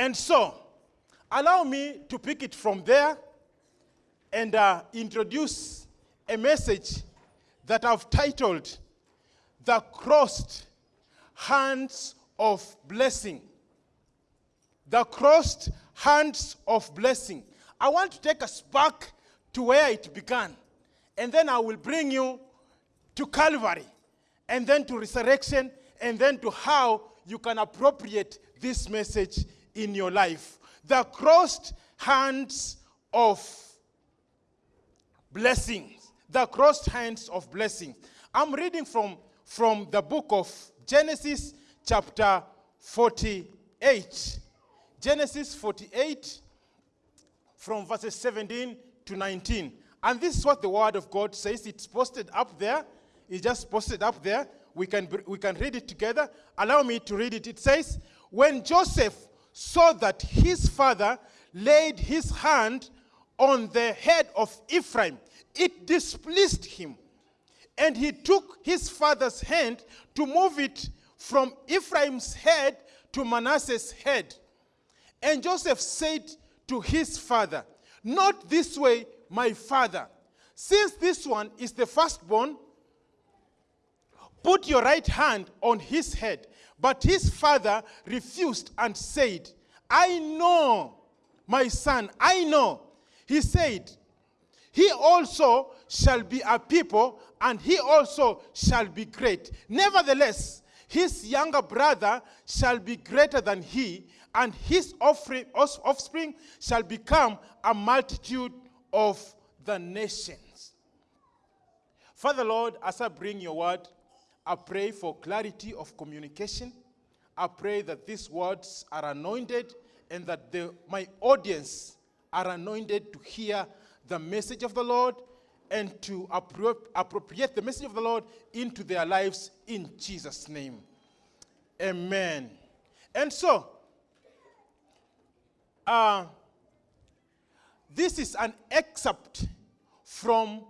And so, allow me to pick it from there and uh, introduce a message that I've titled The Crossed Hands of Blessing. The Crossed Hands of Blessing. I want to take us back to where it began, and then I will bring you to Calvary, and then to resurrection, and then to how you can appropriate this message in your life. The crossed hands of blessings. The crossed hands of blessings. I'm reading from, from the book of Genesis, chapter 48. Genesis 48, from verses 17 to 19. And this is what the word of God says. It's posted up there. It's just posted up there. We can, we can read it together. Allow me to read it. It says, When Joseph saw that his father laid his hand on the head of Ephraim, it displeased him. And he took his father's hand to move it from Ephraim's head to Manasseh's head. And Joseph said to his father, Not this way, my father. Since this one is the firstborn, put your right hand on his head. But his father refused and said, I know, my son, I know. He said, He also shall be a people, and he also shall be great. Nevertheless, his younger brother shall be greater than he, and his offspring, shall become a multitude of the nations. Father Lord, as I bring your word, I pray for clarity of communication. I pray that these words are anointed and that the, my audience are anointed to hear the message of the Lord and to appro- appropriate the message of the Lord into their lives in Jesus' name. Amen. And so, uh, this is an excerpt from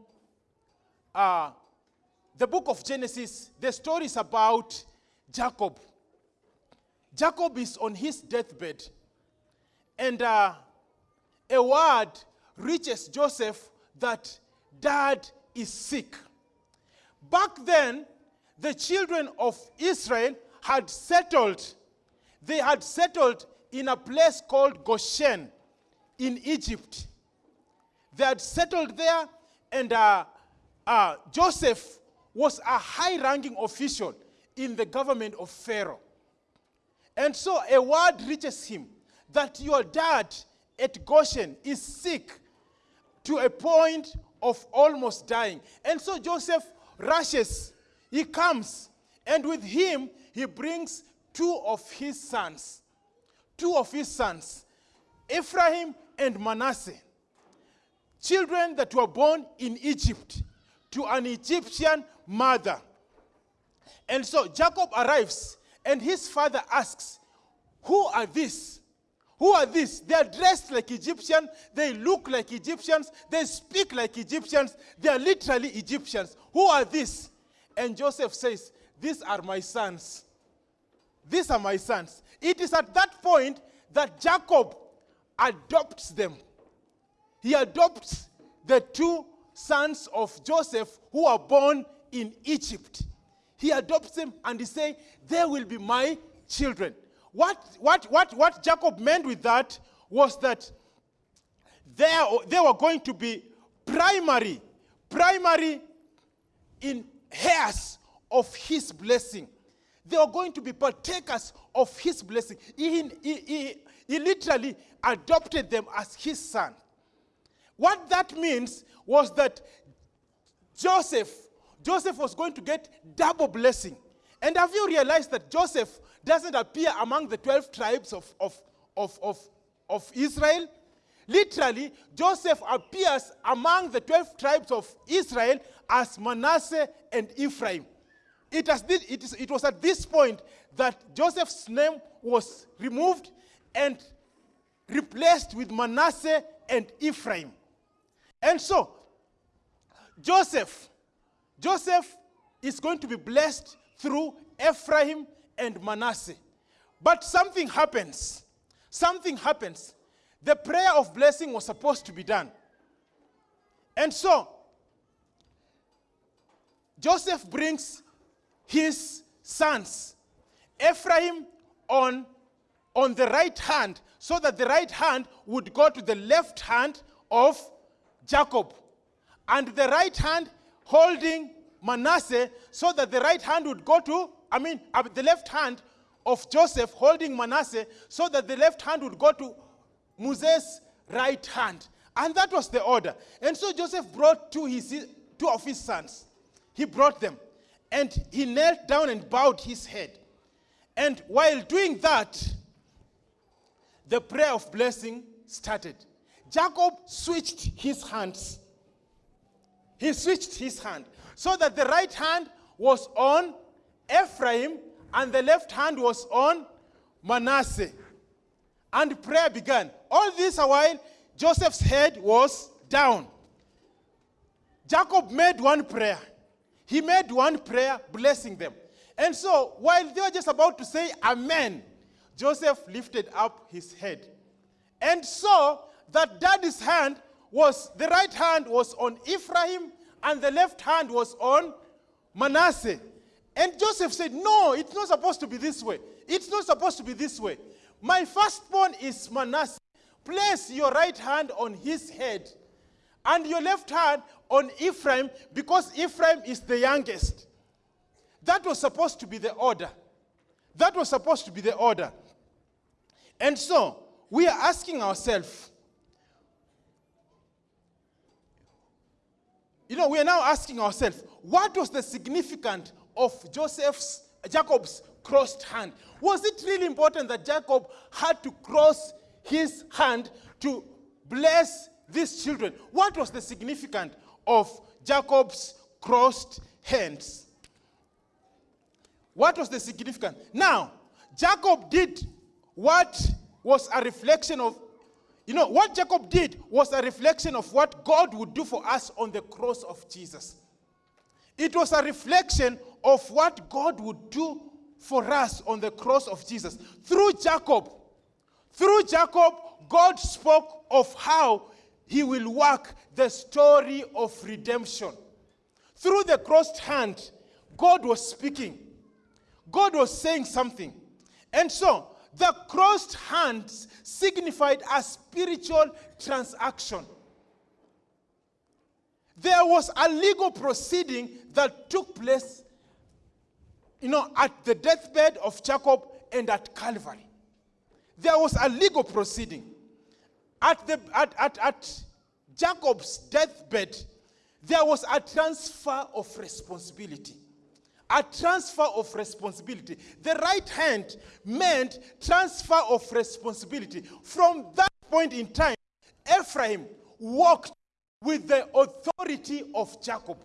uh, the book of Genesis. The story is about Jacob. Jacob is on his deathbed, and uh, a word reaches Joseph that dad is sick. Back then, the children of Israel had settled. They had settled in a place called Goshen in Egypt. They had settled there, and uh, uh, Joseph was a high ranking official in the government of Pharaoh. And so a word reaches him that your dad at Goshen is sick to a point of almost dying. And so Joseph rushes, he comes, and with him, he brings two of his sons. Two of his sons, Ephraim and Manasseh. Children that were born in Egypt to an Egyptian mother. And so Jacob arrives, and his father asks, Who are these? Who are these? They are dressed like Egyptians, they look like Egyptians, they speak like Egyptians, they are literally Egyptians. Who are these? And Joseph says, These are my sons. These are my sons. It is at that point that Jacob adopts them. He adopts the two sons of Joseph who are born in Egypt. He adopts them and he says, They will be my children. What, what, what, what Jacob meant with that was that they, they were going to be primary, primary in heirs of his blessing. They were going to be partakers of his blessing. He, he, he, he literally adopted them as his son. What that means was that Joseph, Joseph was going to get double blessing. And have you realized that Joseph doesn't appear among the 12 tribes of, of, of, of, of Israel? Literally, Joseph appears among the 12 tribes of Israel as Manasseh and Ephraim. It, has, it, is, it was at this point that Joseph's name was removed and replaced with Manasseh and Ephraim. And so, Joseph, Joseph is going to be blessed through Ephraim and Manasseh. But something happens. something happens. The prayer of blessing was supposed to be done. And so, Joseph brings his sons, Ephraim on, on the right hand, so that the right hand would go to the left hand of Jacob, and the right hand holding Manasseh, so that the right hand would go to, I mean, uh, the left hand of Joseph holding Manasseh, so that the left hand would go to Moses' right hand. And that was the order. And so Joseph brought two, his, two of his sons. He brought them. And he knelt down and bowed his head. And while doing that, the prayer of blessing started. Jacob switched his hands. He switched his hand so that the right hand was on Ephraim and the left hand was on Manasseh. And prayer began. All this while, Joseph's head was down. Jacob made one prayer. He made one prayer blessing them. And so, while they were just about to say Amen, Joseph lifted up his head and saw that daddy's hand was, the right hand was on Ephraim and the left hand was on Manasseh. And Joseph said, No, it's not supposed to be this way. It's not supposed to be this way. My firstborn is Manasseh. Place your right hand on his head and your left hand on Ephraim because Ephraim is the youngest. That was supposed to be the order. That was supposed to be the order. And so, we are asking ourselves, you know, we are now asking ourselves, what was the significance of Joseph's, Jacob's crossed hand? Was it really important that Jacob had to cross his hand to bless these children? What was the significance of Jacob's crossed hands? What was the significance? Now, Jacob did what was a reflection of, you know, what Jacob did was a reflection of what God would do for us on the cross of Jesus. It was a reflection of what God would do for us on the cross of Jesus. Through Jacob, through Jacob, God spoke of how he will work the story of redemption. Through the crossed hand, God was speaking. God was saying something. And so, the crossed hands signified a spiritual transaction. There was a legal proceeding that took place, you know, at the deathbed of Jacob and at Calvary. There was a legal proceeding. At, the, at, at, at Jacob's deathbed, there was a transfer of responsibility a transfer of responsibility. The right hand meant transfer of responsibility. From that point in time, Ephraim walked with the authority of Jacob.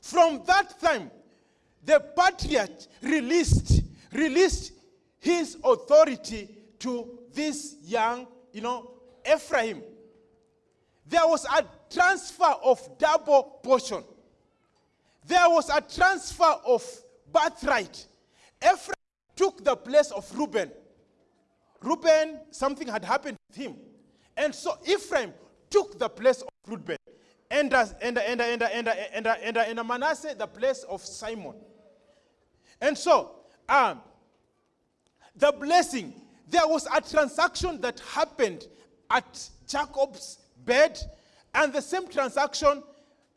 From that time, the patriarch released, released his authority to this young, you know, Ephraim. There was a transfer of double portion there was a transfer of birthright. Ephraim took the place of Reuben. Reuben, something had happened to him. And so Ephraim took the place of Reuben. And, and, and, and, and, and, and, and Manasseh, the place of Simeon. And so, um, the blessing, there was a transaction that happened at Jacob's bed, and the same transaction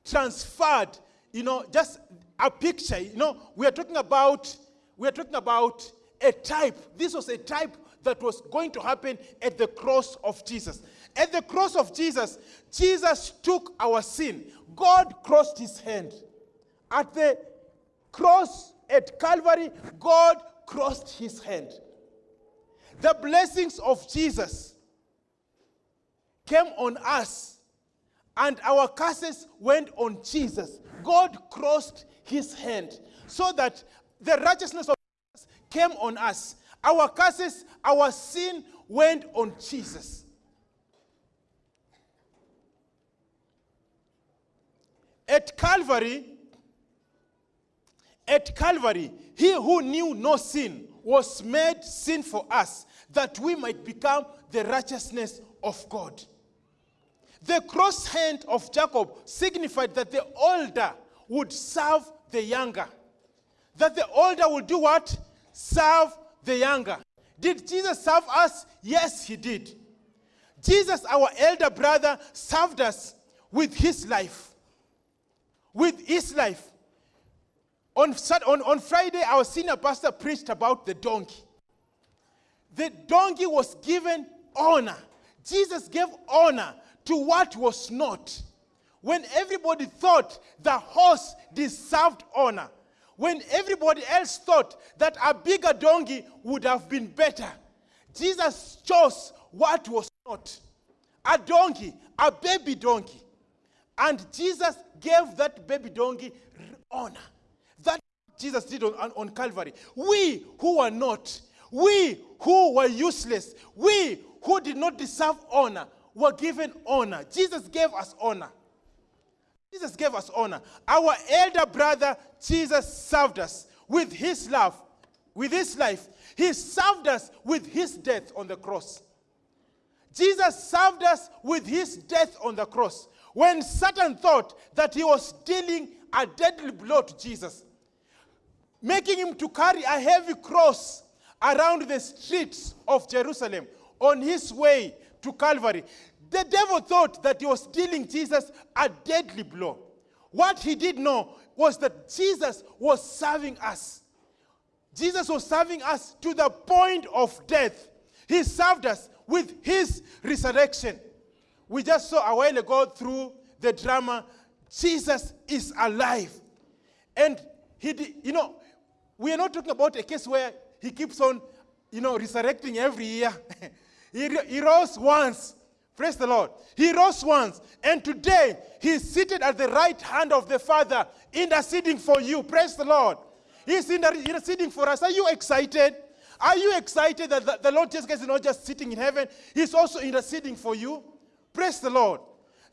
transferred you know, just a picture. You know, we are talking about, we are talking about a type. This was a type that was going to happen at the cross of Jesus. At the cross of Jesus, Jesus took our sin. God crossed his hand. At the cross at Calvary, God crossed his hand. The blessings of Jesus came on us, and our curses went on Jesus. God crossed his hand so that the righteousness of Jesus came on us. Our curses, our sin went on Jesus. At Calvary, at Calvary, he who knew no sin was made sin for us, that we might become the righteousness of God. The cross hand of Jacob signified that the older would serve the younger. That the older would do what? Serve the younger. Did Jesus serve us? Yes, he did. Jesus, our elder brother, served us with his life. With his life. On, on, on Friday, our senior pastor preached about the donkey. The donkey was given honor. Jesus gave honor to what was not. When everybody thought the horse deserved honor, when everybody else thought that a bigger donkey would have been better, Jesus chose what was not a donkey, a baby donkey. And Jesus gave that baby donkey honor. That Jesus did on, on, Calvary. We who were not, we who were useless, we who did not deserve honor, were given honor. Jesus gave us honor. Jesus gave us honor. Our elder brother, Jesus, served us with his love, with his life. He served us with his death on the cross. Jesus served us with his death on the cross. When Satan thought that he was dealing a deadly blow to Jesus, making him to carry a heavy cross around the streets of Jerusalem on his way to Calvary. The devil thought that he was dealing Jesus a deadly blow. What he did know was that Jesus was serving us. Jesus was serving us to the point of death. He served us with his resurrection. We just saw a while ago through the drama, Jesus is alive. And he, you know, we are not talking about a case where he keeps on, you know, resurrecting every year. he, he rose once. Praise the Lord. He rose once, and today he's seated at the right hand of the Father, interceding for you. Praise the Lord. He's interceding for us. Are you excited? Are you excited that the, the Lord Jesus Christ is not just sitting in heaven, He's also interceding for you? Praise the Lord.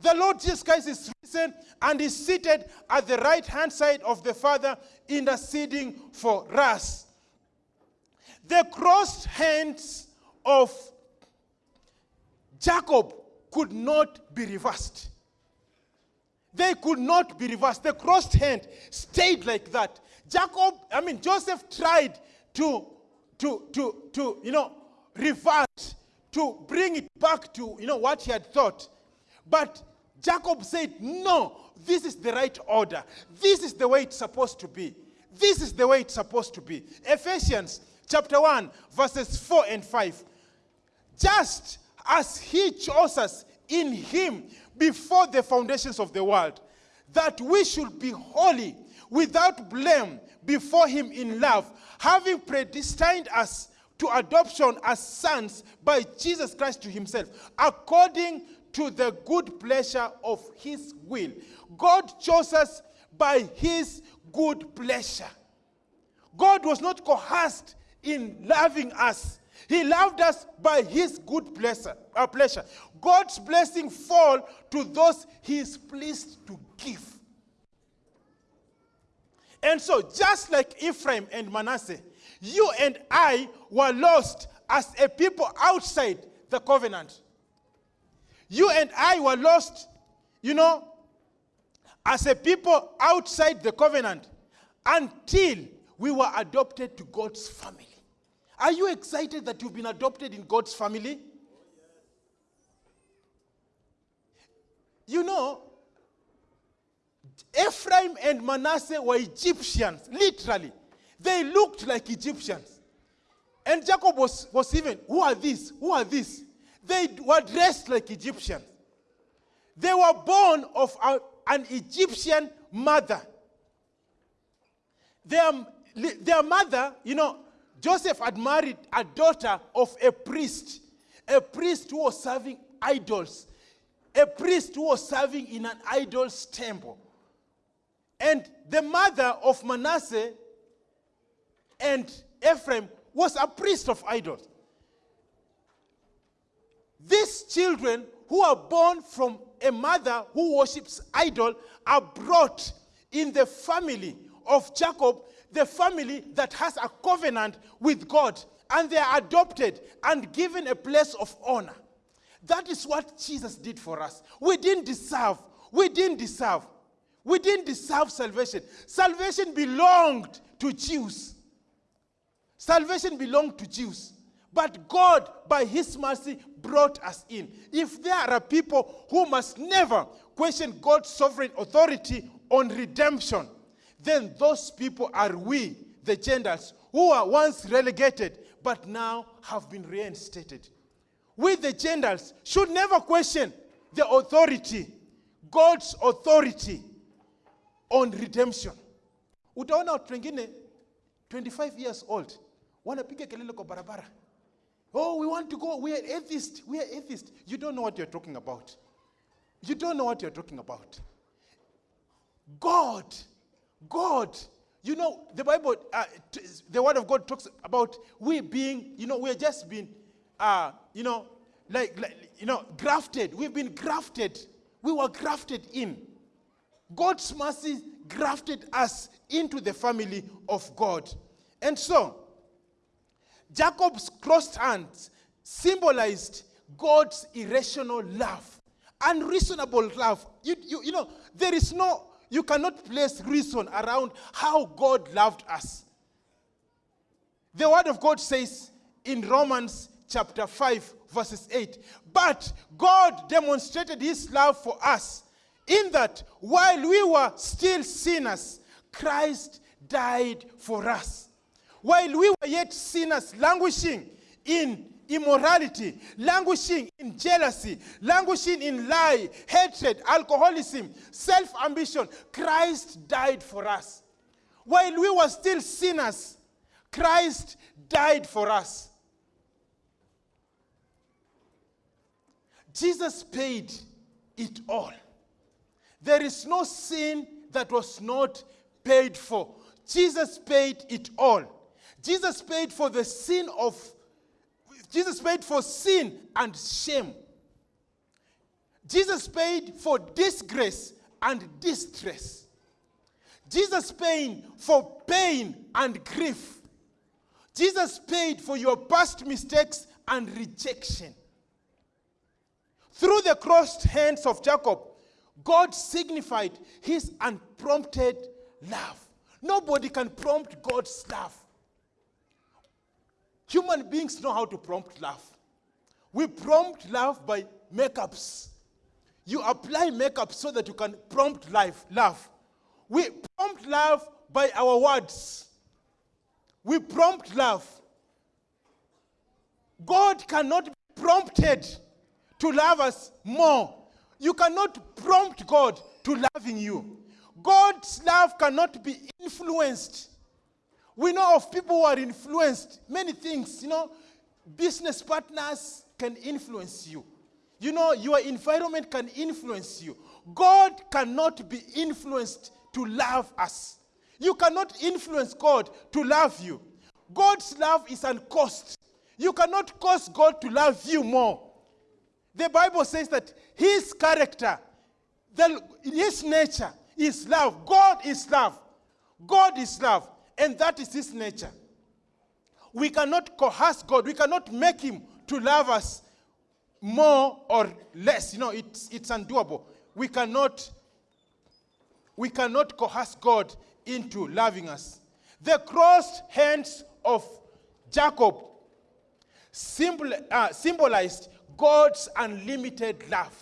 The Lord Jesus Christ is risen and is seated at the right hand side of the Father, interceding for us. The crossed hands of Jacob could not be reversed. They could not be reversed. The crossed hand stayed like that. Jacob, I mean, Joseph tried to, to, to, to, you know, revert, to bring it back to, you know, what he had thought. But Jacob said, no, this is the right order. This is the way it's supposed to be. This is the way it's supposed to be. Ephesians chapter 1, verses 4 and 5. Just as he chose us in him before the foundations of the world, that we should be holy, without blame, before him in love, having predestined us to adoption as sons by Jesus Christ to himself, according to the good pleasure of his will. God chose us by his good pleasure. God was not coerced in loving us. He loved us by his good pleasure. Uh, pleasure. God's blessing fall to those he is pleased to give. And so, just like Ephraim and Manasseh, you and I were lost as a people outside the covenant. You and I were lost, you know, as a people outside the covenant until we were adopted to God's family. Are you excited that you've been adopted in God's family? You know, Ephraim and Manasseh were Egyptians, literally. They looked like Egyptians. And Jacob was, was even, who are these? Who are these? They were dressed like Egyptians. They were born of a, an Egyptian mother. Their, their mother, you know, Joseph had married a daughter of a priest, a priest who was serving idols, a priest who was serving in an idol's temple. And the mother of Manasseh and Ephraim was a priest of idols. These children who are born from a mother who worships idol are brought in the family of Jacob the family that has a covenant with God and they are adopted and given a place of honor. That is what Jesus did for us. We didn't deserve. We didn't deserve. We didn't deserve salvation. Salvation belonged to Jews. Salvation belonged to Jews. But God, by His mercy, brought us in. If there are people who must never question God's sovereign authority on redemption, then those people are we, the Gentiles, who were once relegated but now have been reinstated. We, the Gentiles, should never question the authority, God's authority on redemption. Utaona watu wengine 25 years old wanapiga kelele kwa barabara. Oh, we want to go. We are atheist. We are atheist. You don't know what you're talking about. You don't know what you're talking about. God, God, you know, the Bible, uh, the Word of God talks about we being, you know, we're just being, uh, you know, like, like, you know, grafted. We've been grafted. We were grafted in. God's mercy grafted us into the family of God. And so, Jacob's crossed hands symbolized God's irrational love, unreasonable love. You, you, you know, there is no, you cannot place reason around how God loved us. The Word of God says in Romans chapter 5, verses 8, but God demonstrated His love for us in that while we were still sinners, Christ died for us. While we were yet sinners, languishing in immorality, languishing in jealousy, languishing in lie, hatred, alcoholism, self ambition, Christ died for us. While we were still sinners, Christ died for us. Jesus paid it all. There is no sin that was not paid for. Jesus paid it all. Jesus paid for the sin of, Jesus paid for sin and shame. Jesus paid for disgrace and distress. Jesus paid for pain and grief. Jesus paid for your past mistakes and rejection. Through the crossed hands of Jacob, God signified his unprompted love. Nobody can prompt God's love. Human beings know how to prompt love. We prompt love by makeups. You apply makeup so that you can prompt life, love. We prompt love by our words. We prompt love. God cannot be prompted to love us more. You cannot prompt God to loving you. God's love cannot be influenced. We know of people who are influenced. Many things, you know, business partners can influence you. You know, your environment can influence you. God cannot be influenced to love us. You cannot influence God to love you. God's love is uncaused. You cannot cause God to love you more. The Bible says that his character, the, his nature is love. God is love. God is love. And that is his nature. We cannot coerce God. We cannot make him to love us more or less. You know, it's, it's undoable. We cannot, we cannot coerce God into loving us. The crossed hands of Jacob symbol, uh, symbolized God's unlimited love.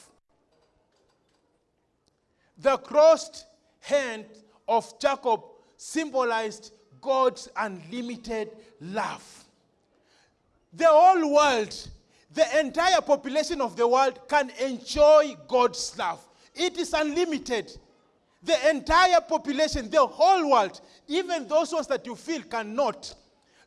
The crossed hand of Jacob symbolized God's unlimited love. The whole world, the entire population of the world can enjoy God's love. It is unlimited. The entire population, the whole world, even those ones that you feel cannot.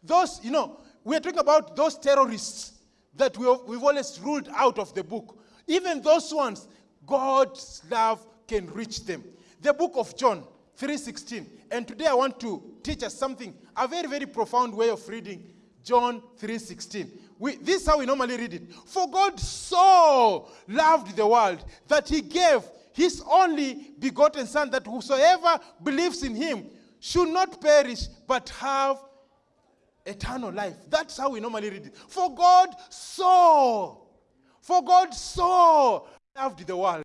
Those, you know, we're talking about those terrorists that we have, we've always ruled out of the book. Even those ones, God's love can reach them. The book of John 3:16. And today I want to teach us something, a very, very profound way of reading John 3:16. We, this is how we normally read it. For God so loved the world that he gave his only begotten son that whosoever believes in him should not perish but have eternal life. That's how we normally read it. For God so, for God so loved the world.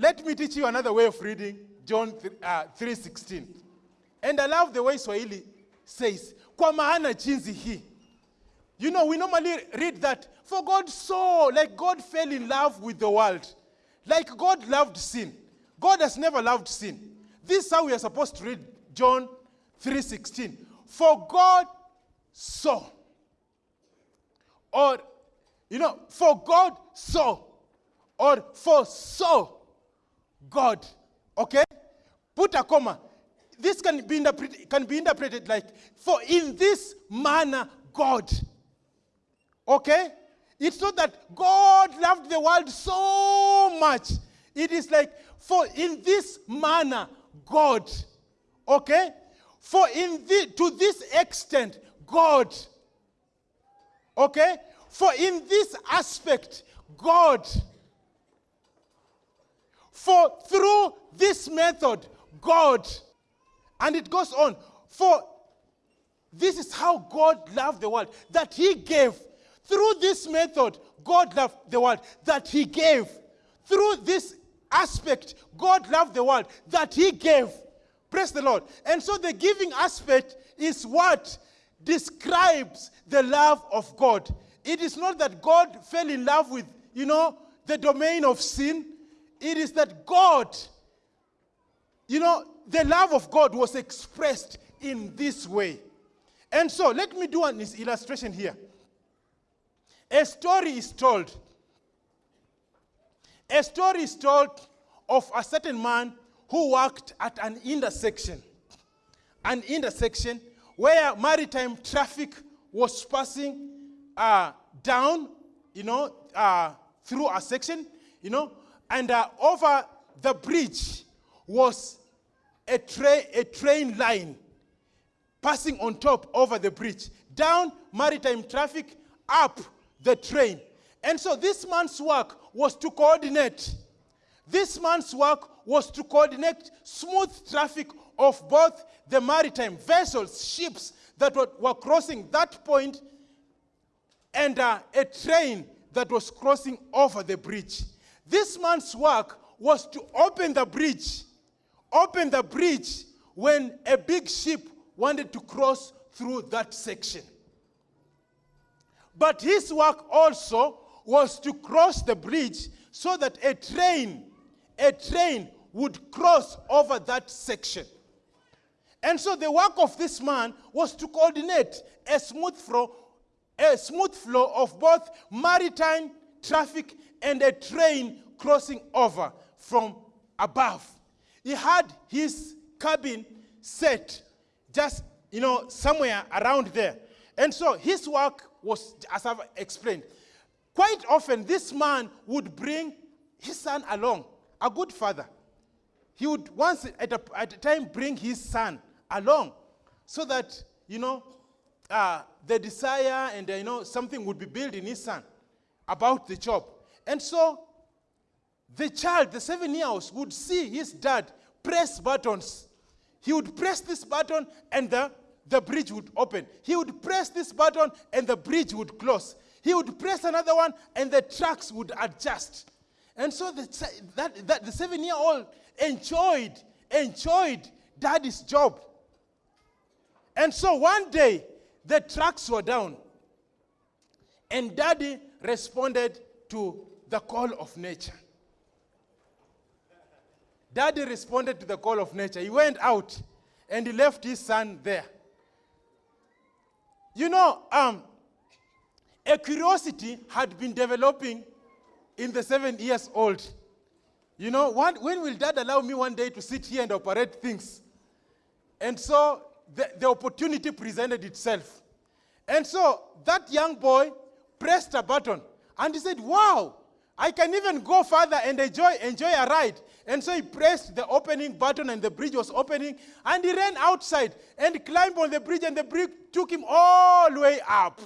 Let me teach you another way of reading John uh, 3:16. And I love the way Swahili says, kwa maana jinsi hii. You know, we normally read that for God so, like God fell in love with the world. Like God loved sin. God has never loved sin. This is how we are supposed to read John 3:16. For God so. Or, you know, for God so. Or for so God. Okay? Put a comma. This can be, interpreted, can be interpreted like, for in this manner God. Okay? It's not that God loved the world so much. It is like, for in this manner God. Okay? For in the, to this extent, God. Okay? For in this aspect, God. For through this method, God. And it goes on. For this is how God loved the world, that He gave. Through this method, God loved the world, that He gave. Through this aspect, God loved the world, that He gave. Praise the Lord. And so the giving aspect is what describes the love of God. It is not that God fell in love with, you know, the domain of sin. It is that God, you know, the love of God was expressed in this way. And so let me do an illustration here. A story is told. A story is told of a certain man who worked at an intersection. An intersection where maritime traffic was passing uh, down, you know, uh, through a section, you know, and uh, over the bridge was a, tra- a train line passing on top over the bridge. Down maritime traffic, up the train. And so this man's work was to coordinate. This man's work was to coordinate smooth traffic of both the maritime vessels, ships that were, crossing that point, and uh, a train that was crossing over the bridge. This man's work was to open the bridge, open the bridge when a big ship wanted to cross through that section. But his work also was to cross the bridge so that a train, a train would cross over that section. And so the work of this man was to coordinate a smooth flow, a smooth flow of both maritime traffic and a train crossing over from above. He had his cabin set just, you know, somewhere around there. And so his work was, as I've explained, quite often this man would bring his son along, a good father. He would once at a, at a time bring his son along so that, you know, uh, the desire and, uh, you know, something would be built in his son about the job. And so the child, the seven year old, would see his dad press buttons. He would press this button and the, the bridge would open. He would press this button and the bridge would close. He would press another one and the tracks would adjust. And so the, that, that, the seven year old enjoyed, enjoyed daddy's job. And so one day, the tracks were down. And daddy responded to the call of nature. Daddy responded to the call of nature. He went out and he left his son there. You know, um, a curiosity had been developing in the seven years old. You know, when will dad allow me one day to sit here and operate things? And so the, the opportunity presented itself. And so that young boy pressed a button and he said, Wow, I can even go further and enjoy, enjoy a ride. And so he pressed the opening button and the bridge was opening and he ran outside and climbed on the bridge and the bridge took him all the way up.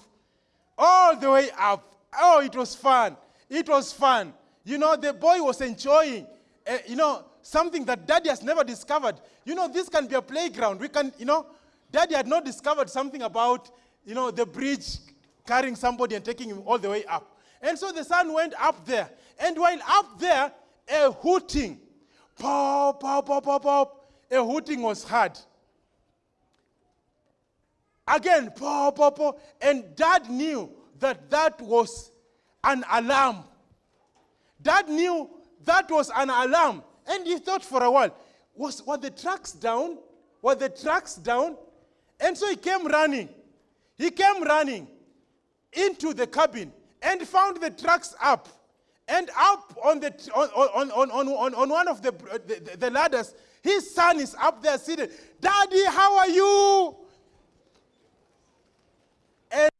All the way up. Oh, it was fun. It was fun. You know, the boy was enjoying, uh, you know, something that daddy has never discovered. You know, this can be a playground. We can, you know, daddy had not discovered something about, you know, the bridge carrying somebody and taking him all the way up. And so the son went up there. And while up there, a hooting, pop, pop, pop, pop, pop, a hooting was heard. Again, pop, pop, pop. And dad knew that that was an alarm. Dad knew that was an alarm. And he thought for a while, was, were the trucks down? Were the trucks down? And so he came running. He came running into the cabin and found the trucks up. And up on, the, on, on, on, on, on one of the, the, the ladders, his son is up there sitting. Daddy, how are you? And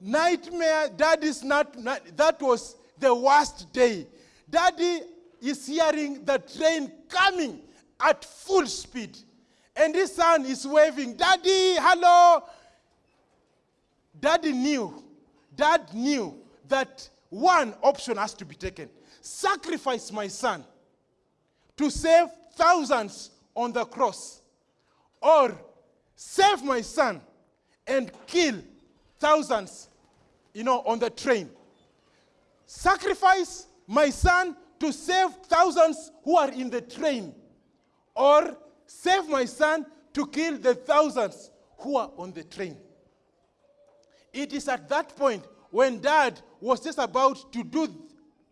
nightmare, daddy's not, that was the worst day. Daddy is hearing the train coming at full speed. And his son is waving, Daddy, hello. Daddy knew, dad knew that one option has to be taken. Sacrifice my son to save thousands on the cross. Or save my son and kill thousands, you know, on the train. Sacrifice my son to save thousands who are in the train. Or save my son to kill the thousands who are on the train. It is at that point when dad was just about to do,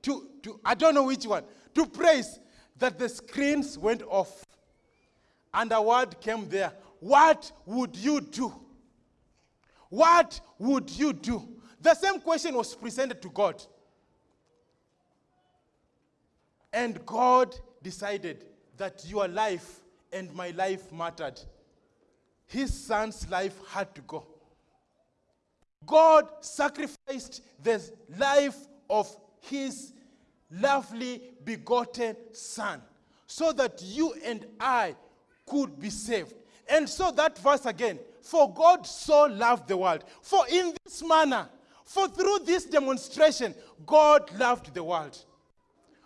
to, to, I don't know which one, to praise, that the screens went off. And a word came there. What would you do? What would you do? The same question was presented to God. And God decided that your life and my life mattered. His son's life had to go. God sacrificed the life of his lovely begotten son so that you and I could be saved. And so that verse again, for God so loved the world. For in this manner, for through this demonstration, God loved the world.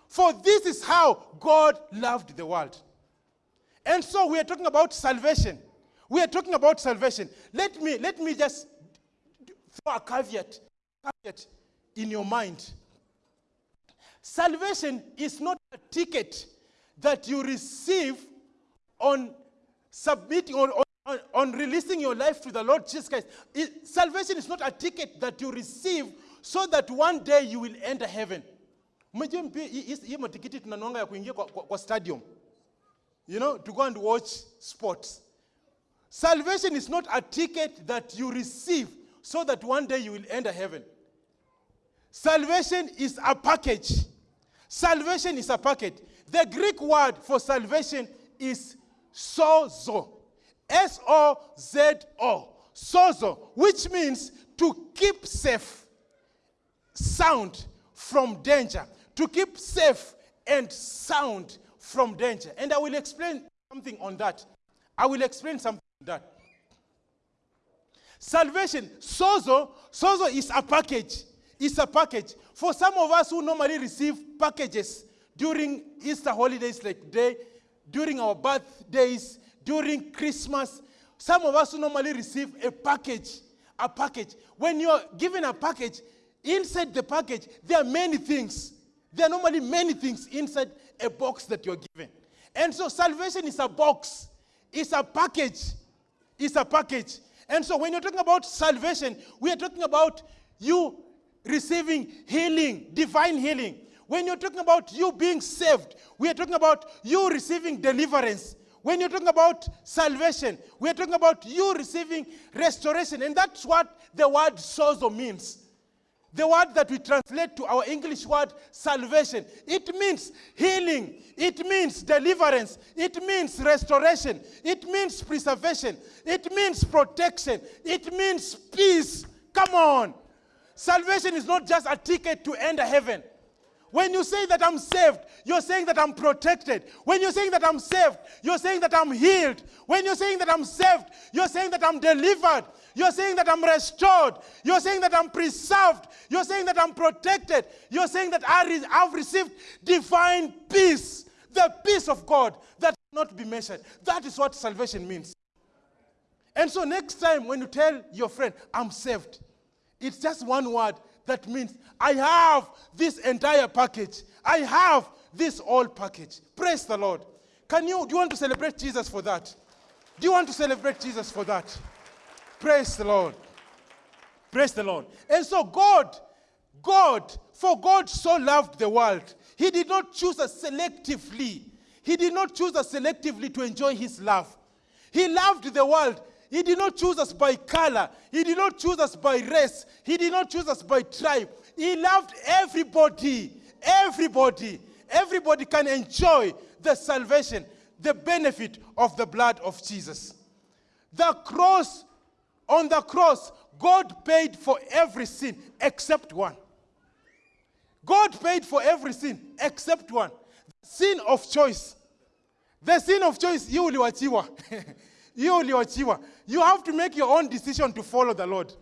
For this is how God loved the world. And so we are talking about salvation. We are talking about salvation. Let me, let me just throw a caveat, caveat in your mind. Salvation is not a ticket that you receive on submitting or on, on, on, releasing your life to the Lord Jesus Christ. It, salvation is not a ticket that you receive so that one day you will enter heaven. stadium you know to go and watch sports salvation is not a ticket that you receive so that one day you will enter heaven salvation is a package salvation is a package the greek word for salvation is sozo s-o-z-o sozo which means to keep safe sound from danger to keep safe and sound from danger. And I will explain something on that. I will explain something on that. Salvation, sozo, sozo is a package. It's a package. For some of us who normally receive packages during Easter holidays like day, during our birthdays, during Christmas, some of us who normally receive a package, a package. When you're given a package, inside the package, there are many things. There are normally many things inside a box that you're given. And so salvation is a box, it's a package. It's a package. And so when you're talking about salvation, we are talking about you receiving healing, divine healing. When you're talking about you being saved, we are talking about you receiving deliverance. When you're talking about salvation, we are talking about you receiving restoration. And that's what the word sozo means. The word that we translate to our English word salvation, it means healing, it means deliverance, it means restoration, it means preservation, it means protection, it means peace. Come on. Salvation is not just a ticket to enter heaven. When you say that I'm saved, you're saying that I'm protected. When you're saying that I'm saved, you're saying that I'm healed. When you're saying that I'm saved, you're saying that I'm delivered. You're saying that I'm restored. You're saying that I'm preserved. You're saying that I'm protected. You're saying that I have received divine peace. The peace of God that cannot be measured. That is what salvation means. And so next time when you tell your friend, I'm saved, it's just one word that means I have this entire package. I have this whole package. Praise the Lord. Can you, do you want to celebrate Jesus for that? Do you want to celebrate Jesus for that? Praise the Lord. Praise the Lord. And so God, God, for God so loved the world, He did not choose us selectively. He did not choose us selectively to enjoy His love. He loved the world. He did not choose us by color. He did not choose us by race. He did not choose us by tribe. He loved everybody. Everybody. Everybody can enjoy the salvation, the benefit of the blood of Jesus. The cross, on the cross, God paid for every sin except one. God paid for every sin except one. Sin of choice. The sin of choice, you uliwachiwa. you uliwachiwa. You have to make your own decision to follow the Lord.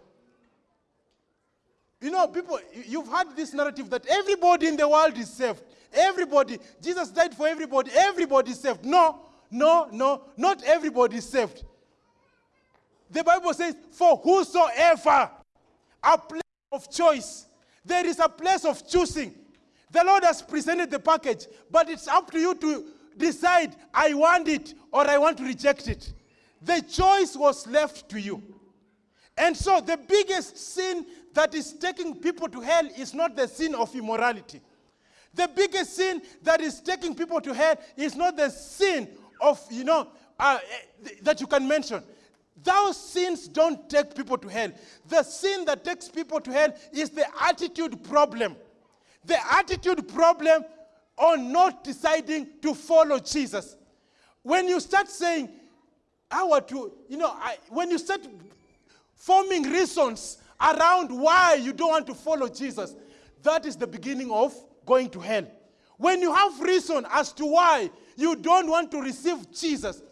You know, people, you've heard this narrative that everybody in the world is saved. Everybody. Jesus died for everybody. Everybody is saved. No, no, no. Not everybody is saved. The Bible says, for whosoever, a place of choice. There is a place of choosing. The Lord has presented the package, but it's up to you to decide, I want it or I want to reject it. The choice was left to you. And so the biggest sin that is taking people to hell is not the sin of immorality. The biggest sin that is taking people to hell is not the sin of, you know, uh, eh, that you can mention. Those sins don't take people to hell. The sin that takes people to hell is the attitude problem. The attitude problem on not deciding to follow Jesus. When you start saying, how to, you know, I, when you start forming reasons around why you don't want to follow Jesus, that is the beginning of going to hell. When you have reason as to why you don't want to receive Jesus,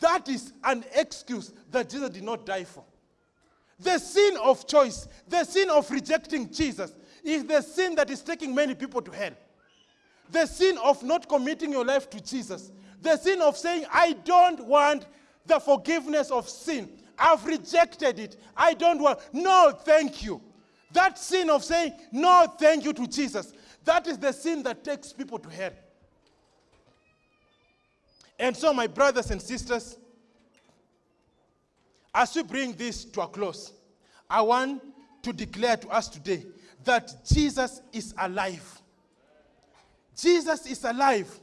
that is an excuse that Jesus did not die for. The sin of choice, the sin of rejecting Jesus, is the sin that is taking many people to hell. The sin of not committing your life to Jesus. The sin of saying, I don't want the forgiveness of sin. I've rejected it. I don't want. No, thank you. That sin of saying, no, thank you to Jesus. That is the sin that takes people to hell. And so, my brothers and sisters, as we bring this to a close, I want to declare to us today that Jesus is alive. Jesus is alive.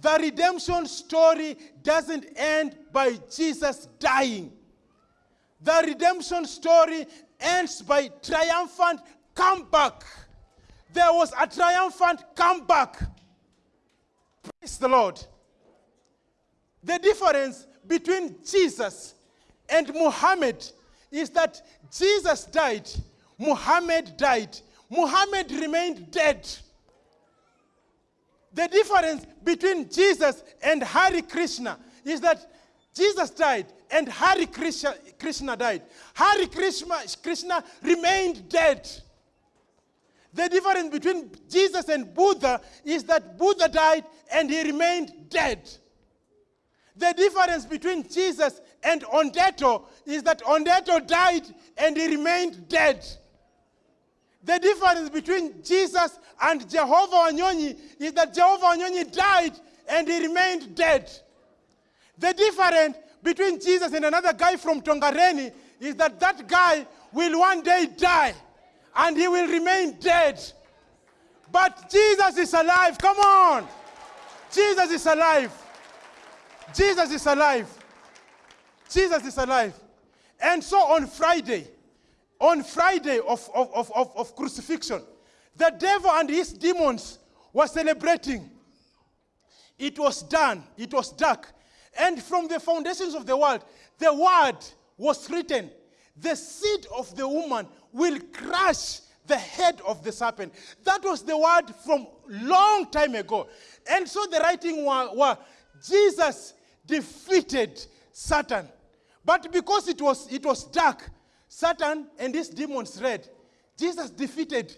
The redemption story doesn't end by Jesus dying. The redemption story ends by triumphant comeback. There was a triumphant comeback. Praise the Lord. The difference between Jesus and Muhammad is that Jesus died, Muhammad died. Muhammad remained dead. The difference between Jesus and Hari Krishna is that Jesus died and Hari Krishna, Krishna died. Hari Krishna, Krishna remained dead. The difference between Jesus and Buddha is that Buddha died and he remained dead. The difference between Jesus and Ondeto is that Ondeto died and he remained dead. The difference between Jesus and Jehovah Wanyonyi is that Jehovah Wanyonyi died and he remained dead. The difference between Jesus and another guy from Tongareni is that that guy will one day die and he will remain dead. But Jesus is alive. Come on. Jesus is alive. Jesus is alive. Jesus is alive. And so on Friday, on Friday of, of, of, of, crucifixion, the devil and his demons were celebrating. It was done. It was dark. And from the foundations of the world, the word was written. The seed of the woman will crush the head of the serpent. That was the word from long time ago. And so the writing was, was Jesus defeated Satan. But because it was, it was dark, Satan and his demons read. Jesus defeated.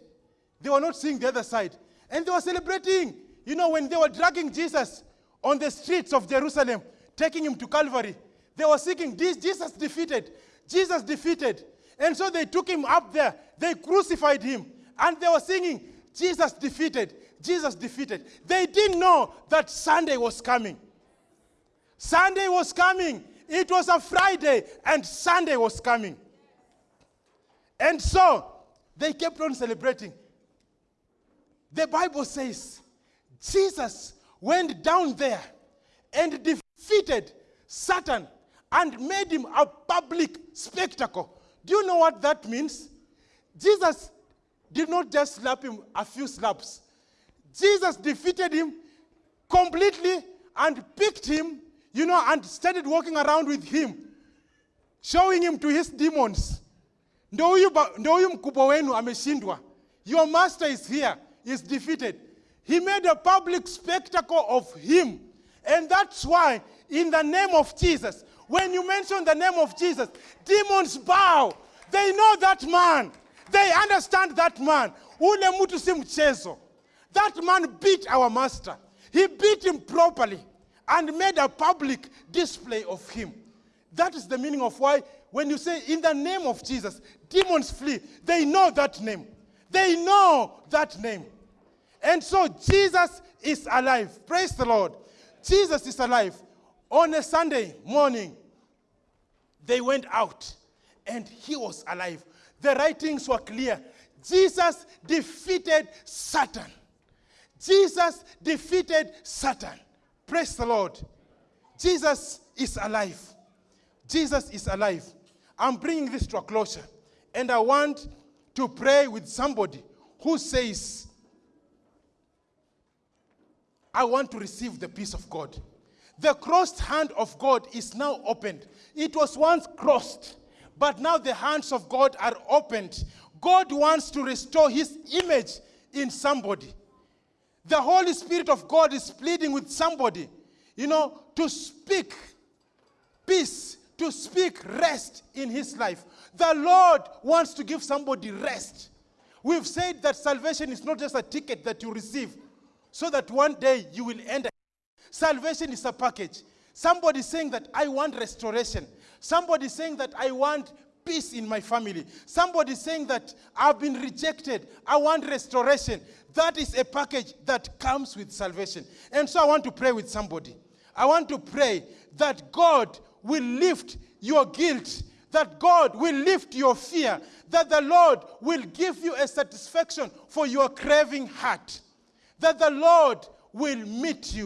They were not seeing the other side. And they were celebrating. You know, when they were dragging Jesus on the streets of Jerusalem, taking him to Calvary. They were "This- Jesus defeated, Jesus defeated. And so they took him up there, they crucified him, and they were singing, Jesus defeated, Jesus defeated. They didn't know that Sunday was coming. Sunday was coming. It was a Friday, and Sunday was coming. And so they kept on celebrating. The Bible says Jesus went down there and defeated Satan and made him a public spectacle. Do you know what that means? Jesus did not just slap him a few slaps. Jesus defeated him completely and picked him, you know, and started walking around with him, showing him to his demons. Ndo huyu ndo huyu mkubwa wenu ameshindwa. Your master is here, is defeated. He made a public spectacle of him. And that's why, in the name of Jesus, when you mention the name of Jesus, demons bow. They know that man. They understand that man. Ule mtu si mchezo. That man beat our master. He beat him properly and made a public display of him. That is the meaning of why, when you say in the name of Jesus, demons flee. They know that name. They know that name. And so Jesus is alive. Praise the Lord. Jesus is alive. On a Sunday morning, they went out and he was alive. The writings were clear. Jesus defeated Satan. Jesus defeated Satan. Praise the Lord. Jesus is alive. Jesus is alive. I'm bringing this to a closure. And I want to pray with somebody who says, I want to receive the peace of God. The crossed hand of God is now opened. It was once crossed, but now the hands of God are opened. God wants to restore his image in somebody. The Holy Spirit of God is pleading with somebody, you know, to speak peace, to speak rest in his life. The Lord wants to give somebody rest. We've said that salvation is not just a ticket that you receive so that one day you will enter. Salvation is a package. Somebody saying that I want restoration. Somebody saying that I want peace in my family. Somebody saying that I've been rejected. I want restoration. That is a package that comes with salvation. And so I want to pray with somebody. I want to pray that God will lift your guilt, that God will lift your fear, that the Lord will give you a satisfaction for your craving heart, that the Lord will meet you.